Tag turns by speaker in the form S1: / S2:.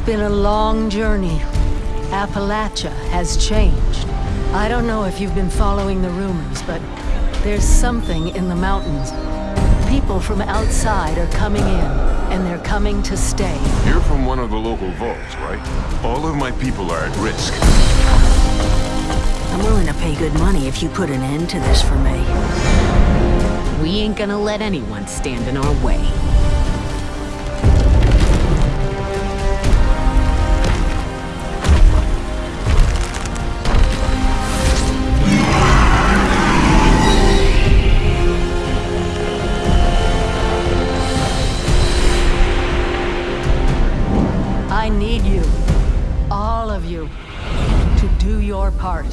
S1: been a long journey. Appalachia has changed. I don't know if you've been following the rumors, but there's something in the mountains. People from outside are coming in, and they're coming to stay.
S2: You're from one of the local vaults, right? All of my people are at risk.
S3: I'm willing to pay good money if you put an end to this for me.
S4: We ain't gonna let anyone stand in our way. need you, all of you, to do your part.